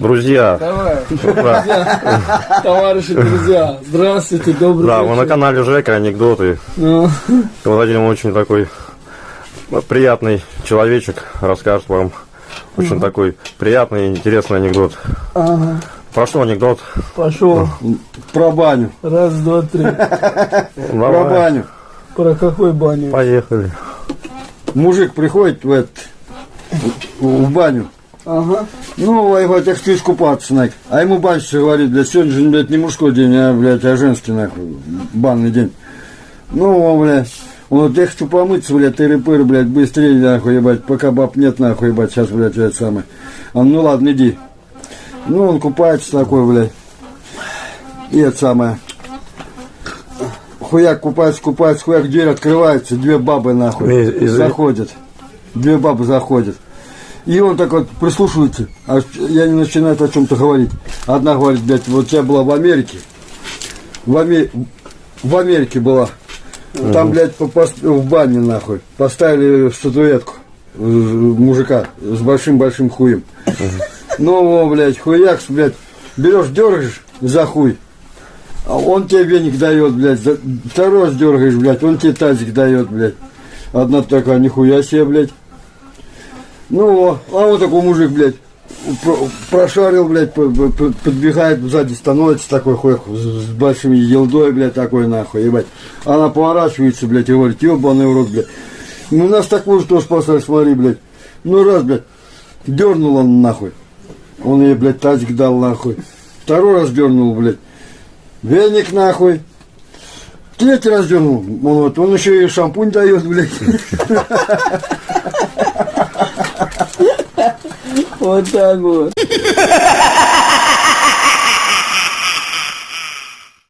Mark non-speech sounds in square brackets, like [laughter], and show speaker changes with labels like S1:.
S1: Друзья,
S2: Давай,
S1: да, [laughs]
S2: товарищи, друзья, здравствуйте, добрый
S1: да, мы на
S2: вечер.
S1: канале Жека анекдоты.
S2: Ну,
S1: Владимир очень такой приятный человечек, расскажет вам очень такой приятный и интересный анекдот.
S2: ага,
S1: Про что анекдот?
S2: пошел.
S3: Про баню.
S2: Раз, два, три. [laughs]
S3: Про
S1: Давай,
S3: баню.
S2: Про какой баню?
S1: поехали.
S3: Мужик приходит в, этот, в баню.
S2: Ага.
S3: Ну, его так ты искупаться, нахуй. А ему батюшка говорит, блядь, сегодня же, блядь, не мужской день, а, блядь, а женский, нахуй, банный день. Ну, он, блядь, он вот, я хочу помыться, блядь, тыры-пыры, блядь, быстрее, нахуй, ебать, пока баб нет, нахуй, ебать, сейчас, блядь, это самое. Он, ну, ладно, иди. Ну, он купается такой, блядь, и это самое. Хуяк купается, купается, хуяк, дверь открывается, две бабы, нахуй,
S1: Из- из-
S3: заходят. Две бабы заходят. И он так вот прислушивается, а я не начинает о чем-то говорить. Одна говорит, блядь, вот я была в Америке, в, Аме- в Америке была, там, блядь, по- пос- в бане, нахуй, поставили статуэтку мужика с большим-большим хуем. Ну, о, блядь, хуякс, блядь, берешь, дергаешь за хуй, а он тебе веник дает, блядь, за- второй раз дергаешь, блядь, он тебе тазик дает, блядь. Одна такая, нихуя себе, блядь. Ну, а вот такой мужик, блядь, про- прошарил, блядь, по- по- по- подбегает, сзади становится такой хуй с, большими елдой, блядь, такой нахуй, ебать. Она поворачивается, блядь, и говорит, ебаный в рот, блядь. Ну, нас такую же тоже спасали, смотри, блядь. Ну, раз, блядь, дернул он нахуй. Он ей, блядь, тазик дал нахуй. Второй раз дернул, блядь. Веник нахуй. Третий раз дернул. Вот, он еще и шампунь дает, блядь. [laughs]
S2: Вот так вот.